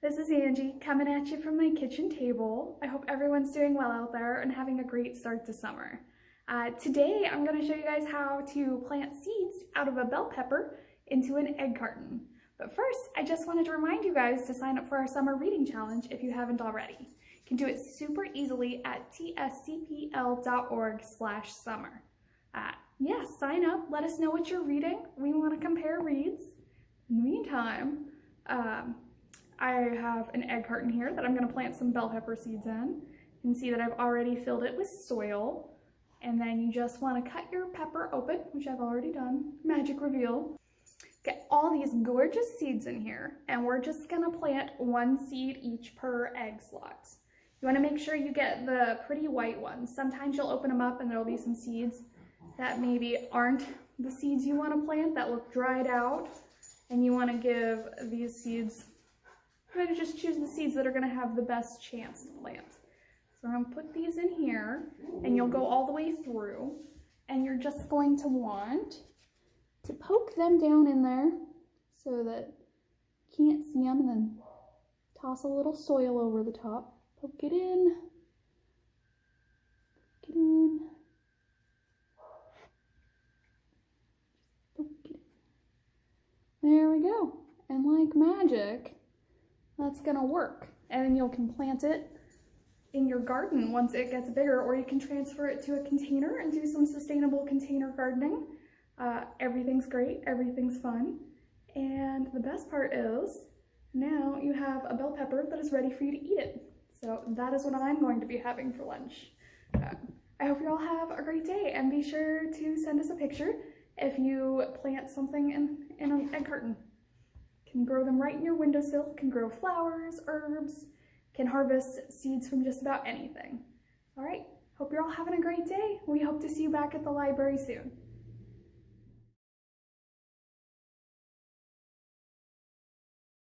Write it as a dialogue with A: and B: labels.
A: This is Angie coming at you from my kitchen table. I hope everyone's doing well out there and having a great start to summer. Uh, today I'm going to show you guys how to plant seeds out of a bell pepper into an egg carton. But first, I just wanted to remind you guys to sign up for our summer reading challenge if you haven't already. You can do it super easily at tscpl.org slash summer. Uh, yeah, sign up, let us know what you're reading. We want to compare reads. In the meantime, um, I have an egg carton here that I'm going to plant some bell pepper seeds in. You can see that I've already filled it with soil. And then you just want to cut your pepper open, which I've already done. Magic reveal. Get all these gorgeous seeds in here, and we're just going to plant one seed each per egg slot. You want to make sure you get the pretty white ones. Sometimes you'll open them up and there'll be some seeds that maybe aren't the seeds you want to plant that look dried out. And you want to give these seeds Try to just choose the seeds that are going to have the best chance to plant. So I'm going to put these in here, and you'll go all the way through, and you're just going to want to poke them down in there so that you can't see them, and then toss a little soil over the top. Poke it in. Poke it in. Poke it in. There we go. And like magic, that's gonna work. And then you can plant it in your garden once it gets bigger, or you can transfer it to a container and do some sustainable container gardening. Uh, everything's great, everything's fun. And the best part is now you have a bell pepper that is ready for you to eat it. So that is what I'm going to be having for lunch. Uh, I hope you all have a great day and be sure to send us a picture if you plant something in, in an egg carton. Can grow them right in your windowsill, can grow flowers, herbs, can harvest seeds from just about anything. All right, hope you're all having a great day. We hope to see you back at the library soon.